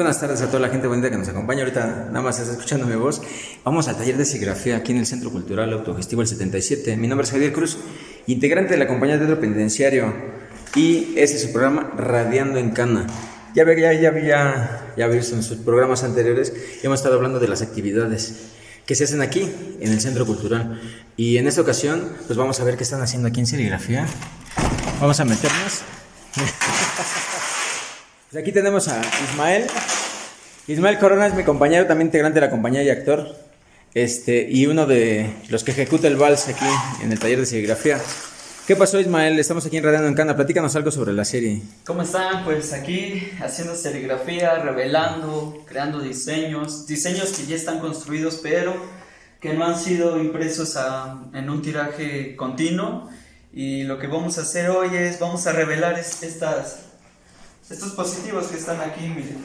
buenas tardes a toda la gente bonita que nos acompaña. Ahorita nada más está escuchando mi voz. Vamos al taller de serigrafía aquí en el Centro Cultural Autogestivo el 77. Mi nombre es Javier Cruz, integrante de la compañía Teatro Penitenciario. Y este es su programa Radiando en Cana. Ya ya, ya, ya, ya visto en sus programas anteriores, hemos estado hablando de las actividades que se hacen aquí en el Centro Cultural. Y en esta ocasión, pues vamos a ver qué están haciendo aquí en serigrafía. Vamos a meternos. Pues aquí tenemos a Ismael. Ismael Corona es mi compañero, también integrante de la compañía y actor. Este, y uno de los que ejecuta el vals aquí en el taller de serigrafía. ¿Qué pasó, Ismael? Estamos aquí en Radiando en Cana. Platícanos algo sobre la serie. ¿Cómo están? Pues aquí haciendo serigrafía, revelando, creando diseños. Diseños que ya están construidos, pero que no han sido impresos en un tiraje continuo. Y lo que vamos a hacer hoy es, vamos a revelar estas estos positivos que están aquí, miren.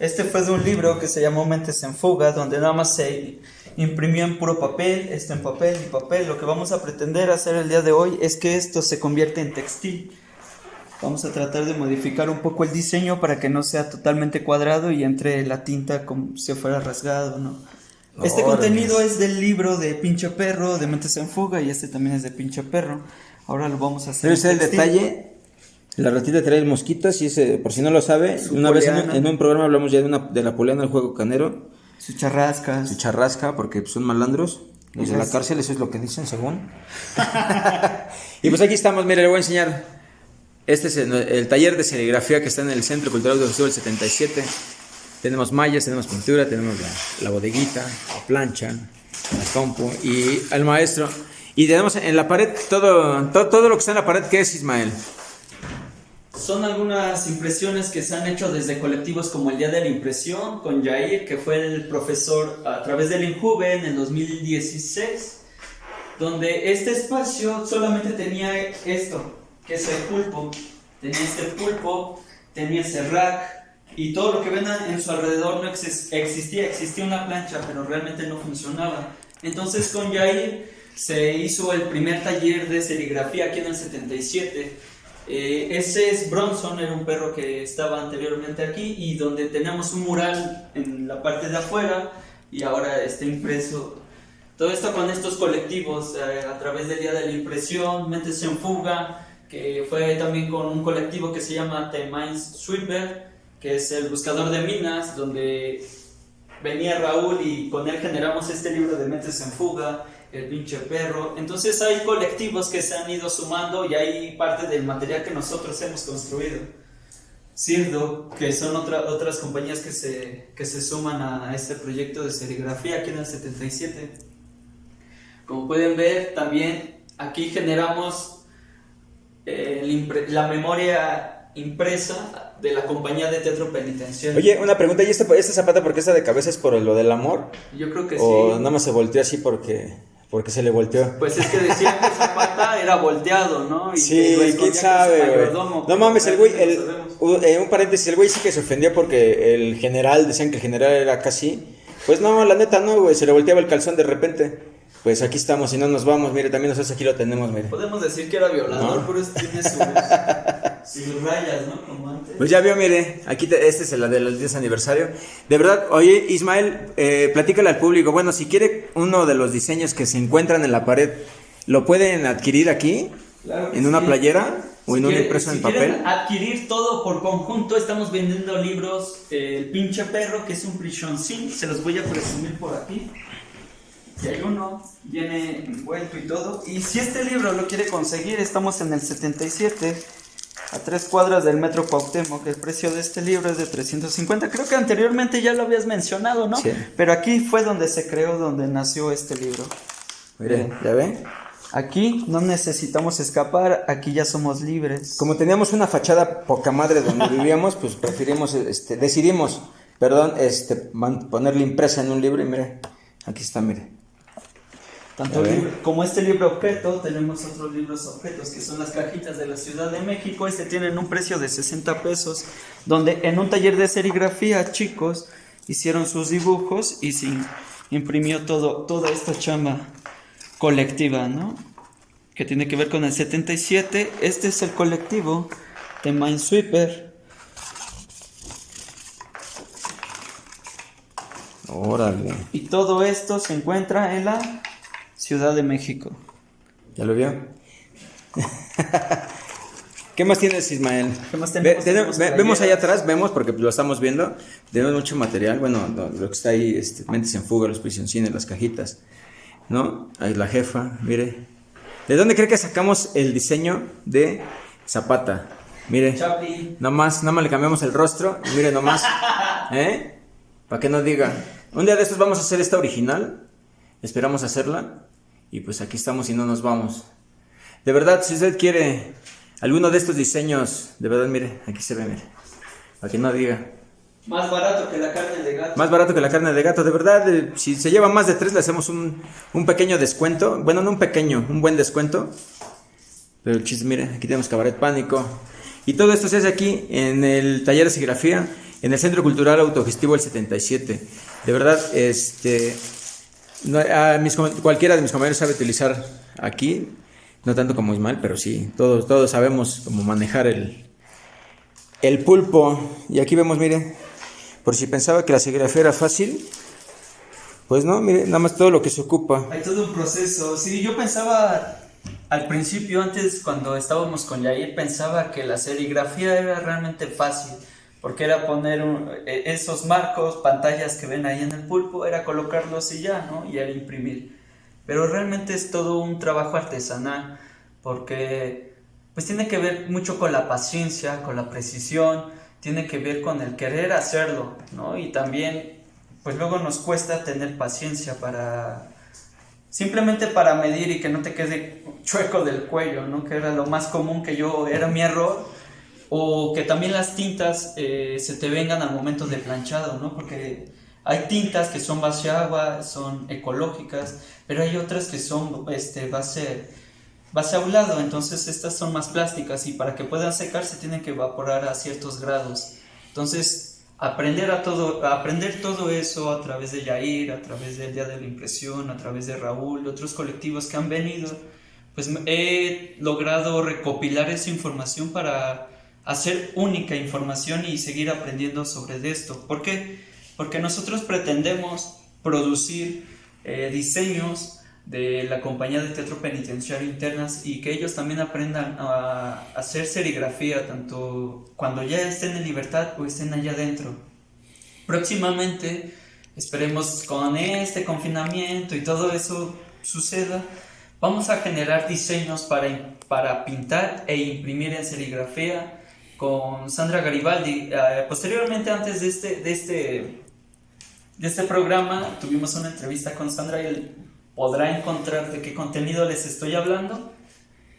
Este fue de un libro que se llamó Mentes en Fuga, donde nada más se imprimió en puro papel, esto en papel y papel. Lo que vamos a pretender hacer el día de hoy es que esto se convierta en textil. Vamos a tratar de modificar un poco el diseño para que no sea totalmente cuadrado y entre la tinta como si fuera rasgado, ¿no? Este contenido es del libro de Pinche Perro, de Mentes en Fuga, y este también es de Pinche Perro. Ahora lo vamos a hacer. Pero el detalle la ratita trae mosquitas y ese, por si no lo sabe, una vez en, un programa hablamos ya de, una, de la poliana del juego canero. Su charrasca. Su charrasca, porque son malandros. Los de la cárcel, eso es lo que dicen, según. y pues aquí estamos, mire, le voy a enseñar. Este es el, taller de serigrafía que está en el Centro Cultural del Festival 77. Tenemos mallas, tenemos pintura, tenemos la, bodeguita, la plancha, la compu y al maestro. Y tenemos en la pared todo, todo, todo lo que está en la pared, ¿qué es Ismael? Son algunas impresiones que se han hecho desde colectivos como el Día de la Impresión con Jair, que fue el profesor a través del INJUVE en el 2016, donde este espacio solamente tenía esto, que es el pulpo. Tenía este pulpo, tenía ese rack y todo lo que ven en su alrededor no existía, existía una plancha, pero realmente no funcionaba. Entonces con Jair se hizo el primer taller de serigrafía aquí en el 77 eh, ese es Bronson, era un perro que estaba anteriormente aquí y donde tenemos un mural en la parte de afuera y ahora está impreso. Todo esto con estos colectivos eh, a través del Día de la Impresión, Mentes en Fuga, que fue también con un colectivo que se llama The Mines Sweeper, que es el buscador de minas, donde venía Raúl y con él generamos este libro de Mentes en Fuga el pinche perro. Entonces hay colectivos que se han ido sumando y hay parte del material que nosotros hemos construido. Cirdo, que son otras compañías que se, que se suman a este proyecto de serigrafía aquí en el 77. Como pueden ver, también aquí generamos eh, la memoria impresa de la compañía de teatro penitenciario. Oye, una pregunta, ¿y esta, esta zapata por qué está de cabeza es por lo del amor? Yo creo que sí. O nada más se volteó así porque... Porque se le volteó. Pues es que decían que Zapata era volteado, ¿no? Y sí, quién sabe, No mames, el güey, el, eh, un paréntesis, el güey sí que se ofendió porque el general, decían que el general era casi. Pues no, la neta no, güey, se le volteaba el calzón de repente. Pues aquí estamos y no nos vamos, mire, también nosotros aquí lo tenemos, mire. Podemos decir que era violador, pero tiene sus, sus, rayas, ¿no? Como antes. Pues ya vio, mire, aquí este es el de los 10 aniversario. De verdad, oye, Ismael, eh, platícale al público. Bueno, si quiere uno de los diseños que se encuentran en la pared, ¿lo pueden adquirir aquí? Claro ¿En una playera? ¿O en un impreso en papel? adquirir todo por conjunto, estamos vendiendo libros. Eh, el pinche perro, que es un prison se los voy a presumir por aquí y hay uno, viene envuelto y todo. Y si este libro lo quiere conseguir, estamos en el 77, a tres cuadras del Metro Cuauhtémoc. El precio de este libro es de 350. Creo que anteriormente ya lo habías mencionado, ¿no? Sí. Pero aquí fue donde se creó, donde nació este libro. Miren, ¿ya ven? Aquí no necesitamos escapar, aquí ya somos libres. Como teníamos una fachada poca madre donde vivíamos, pues preferimos, este, decidimos, perdón, este, ponerle impresa en un libro y mire, aquí está, mire. Tanto como este libro objeto, tenemos otros libros objetos que son las cajitas de la Ciudad de México. Este tienen un precio de 60 pesos, donde en un taller de serigrafía chicos hicieron sus dibujos y se imprimió todo, toda esta chamba colectiva, ¿no? Que tiene que ver con el 77. Este es el colectivo de Minesweeper. Órale. Y todo esto se encuentra en la Ciudad de México. ¿Ya lo vio? ¿Qué más tienes, Ismael? ¿Qué más tenemos? tenemos- Tenemos ve- vemos allá atrás, vemos porque lo estamos viendo. Tenemos mucho material. Bueno, lo, lo que está ahí, este, Mentes en Fuga, los prisioncines, las cajitas. ¿No? Ahí la jefa, mire. ¿De dónde cree que sacamos el diseño de Zapata? Mire. Chapi. Nada más, nada más le cambiamos el rostro. y Mire nomás. ¿Eh? Para que no diga. Un día de estos vamos a hacer esta original. Esperamos hacerla. Y pues aquí estamos y no nos vamos. De verdad, si usted quiere alguno de estos diseños, de verdad, mire, aquí se ve, mire. Para que no diga. Más barato que la carne de gato. Más barato que la carne de gato, de verdad. eh, si se lleva más de tres, le hacemos un, un pequeño descuento. Bueno, no un pequeño, un buen descuento. Pero el chiste, mire, aquí tenemos Cabaret Pánico. Y todo esto se hace aquí en el taller de serigrafía, en el Centro Cultural Autogestivo El 77. De verdad, este. Cualquiera de mis compañeros sabe utilizar aquí. No tanto como Ismael, pero sí, todos, todos sabemos cómo manejar el, el pulpo. Y aquí vemos, mire, por si pensaba que la serigrafía era fácil, pues no, mire, nada más todo lo que se ocupa. Hay todo un proceso. Sí, yo pensaba al principio, antes cuando estábamos con Yair, pensaba que la serigrafía era realmente fácil. Porque era poner e- esos marcos, pantallas que ven ahí en el pulpo, era colocarlos y ya, ¿no? Y era imprimir. Pero realmente es todo un trabajo artesanal. Porque pues tiene que ver mucho con la paciencia, con la precisión, tiene que ver con el querer hacerlo, ¿no? Y también, pues luego nos cuesta tener paciencia para, simplemente para medir y que no te quede chueco del cuello, ¿no? Que era lo más común que yo, era mi error, o que también las tintas eh, se te vengan al momento de planchado, ¿no? Porque hay tintas que son base agua, son ecológicas, pero hay otras que son este, base base aulado, entonces estas son más plásticas y para que puedan secarse tienen que evaporar a ciertos grados. Entonces, aprender a todo aprender todo eso a través de Yair, a través del Día de la Impresión, a través de Raúl, otros colectivos que han venido, pues he logrado recopilar esa información para hacer única información y seguir aprendiendo sobre esto. ¿Por qué? Porque nosotros pretendemos producir eh, diseños de la compañía de teatro penitenciario internas y que ellos también aprendan a hacer serigrafía tanto cuando ya estén en libertad o estén allá adentro. Próximamente, esperemos con este confinamiento y todo eso suceda, vamos a generar diseños para, para pintar e imprimir en serigrafía con Sandra Garibaldi. Eh, posteriormente, antes de este, de este, de este programa, tuvimos una entrevista con Sandra y él podrá encontrar de qué contenido les estoy hablando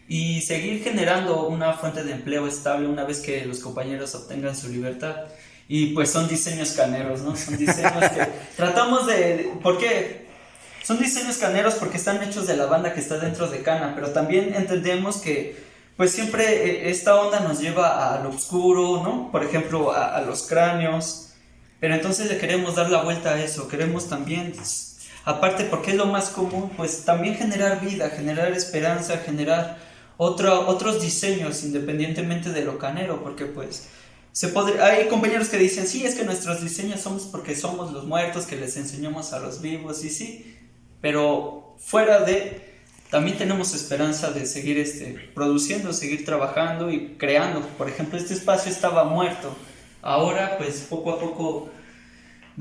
y seguir generando una fuente de empleo estable una vez que los compañeros obtengan su libertad. Y pues son diseños caneros, ¿no? Son diseños que tratamos de... ¿Por qué? Son diseños caneros porque están hechos de la banda que está dentro de Cana, pero también entendemos que pues siempre eh, esta onda nos lleva a lo oscuro, ¿no? Por ejemplo, a, los cráneos. Pero entonces le queremos dar la vuelta a eso, queremos también aparte porque es lo más común, pues también generar vida, generar esperanza, generar otro, otros diseños independientemente de lo canero, porque pues se podría, hay compañeros que dicen, sí, es que nuestros diseños somos porque somos los muertos que les enseñamos a los vivos, y sí, pero fuera de, también tenemos esperanza de seguir este, produciendo, seguir trabajando y creando. Por ejemplo, este espacio estaba muerto, ahora pues poco a poco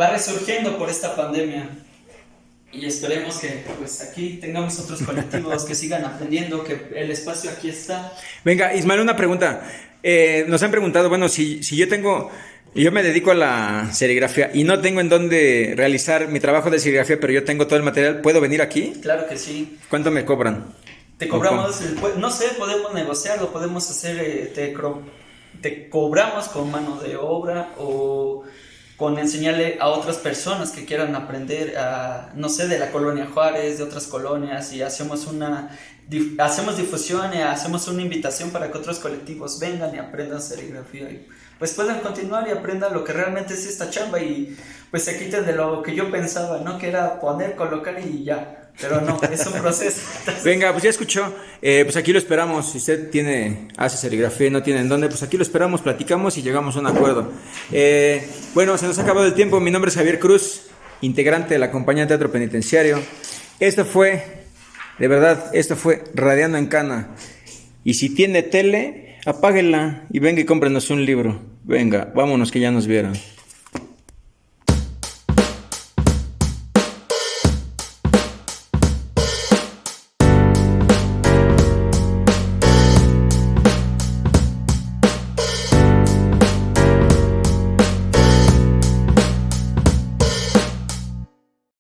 va resurgiendo por esta pandemia y esperemos que pues aquí tengamos otros colectivos que sigan aprendiendo, que el espacio aquí está. Venga, Ismael, una pregunta. Eh, nos han preguntado, bueno, si, si yo tengo, yo me dedico a la serigrafía y no tengo en dónde realizar mi trabajo de serigrafía, pero yo tengo todo el material, ¿puedo venir aquí? Claro que sí. ¿Cuánto me cobran? Te cobramos, no sé, podemos negociarlo, podemos hacer, eh, te, te cobramos con mano de obra o con enseñarle a otras personas que quieran aprender, a, no sé, de la colonia Juárez, de otras colonias, y hacemos una, dif, hacemos difusión y hacemos una invitación para que otros colectivos vengan y aprendan serigrafía y pues puedan continuar y aprendan lo que realmente es esta chamba y pues se quiten de lo que yo pensaba, ¿no? Que era poner, colocar y ya. Pero no, es un proceso. Venga, pues ya escuchó. Eh, pues aquí lo esperamos. Si usted tiene, hace serigrafía y no tiene en dónde, pues aquí lo esperamos, platicamos y llegamos a un acuerdo. Eh, bueno, se nos ha acabado el tiempo. Mi nombre es Javier Cruz. integrante de la compañía teatro penitenciario. Esto fue, de verdad, esto fue Radiando en Cana. Y si tiene tele, apáguela y venga y cómprenos un libro. Venga, vámonos que ya nos vieron.